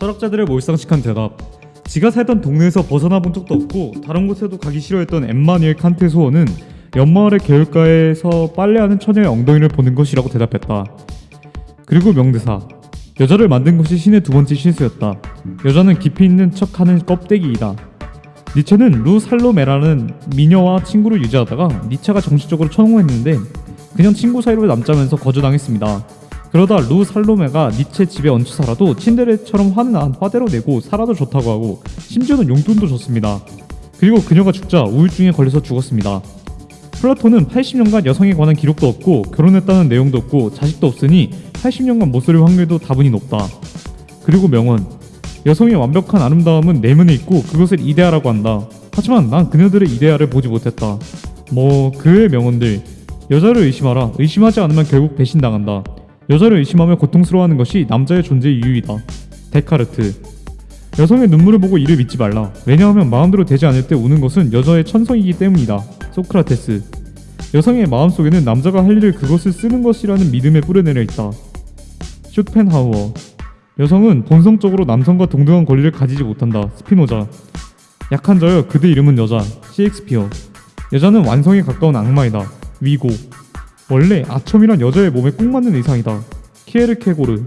철학자들을 몰상식한 대답. 지가 살던 동네에서 벗어나 본 적도 없고 다른 곳에도 가기 싫어했던 엠마니엘 칸트의 소원은 연마을의 개울가에서 빨래하는 처녀의 엉덩이를 보는 것이라고 대답했다. 그리고 명대사. 여자를 만든 것이 신의 두 번째 실수였다. 여자는 깊이 있는 척하는 껍데기이다. 니체는 루 살로메라는 미녀와 친구를 유지하다가 니체가 정식적으로 처형했는데 그냥 친구 사이로 남자면서 거절당했습니다. 그러다 루 살로메가 니체 집에 얹혀 살아도 친데레처럼 화는 안 화대로 내고 살아도 좋다고 하고 심지어는 용돈도 줬습니다. 그리고 그녀가 죽자 우울증에 걸려서 죽었습니다. 플라톤은 80년간 여성에 관한 기록도 없고 결혼했다는 내용도 없고 자식도 없으니 80년간 못살 확률도 다분히 높다. 그리고 명언 여성의 완벽한 아름다움은 내면에 있고 그것을 이데아라고 한다. 하지만 난 그녀들의 이데아를 보지 못했다. 뭐 그의 명언들 여자를 의심하라. 의심하지 않으면 결국 배신당한다. 여자를 의심하며 고통스러워하는 것이 남자의 존재의 이유이다. 데카르트 여성의 눈물을 보고 이를 믿지 말라. 왜냐하면 마음대로 되지 않을 때 우는 것은 여자의 천성이기 때문이다. 소크라테스 여성의 마음속에는 남자가 할 일을 그것을 쓰는 것이라는 믿음에 뿌려내려 있다. 쇼펜하우어 여성은 본성적으로 남성과 동등한 권리를 가지지 못한다. 스피노자 약한 자여 그대 이름은 여자. 셰익스피어 여자는 완성에 가까운 악마이다. 위고 원래 아첨이란 여자의 몸에 꼭 맞는 의상이다. 키에르케고르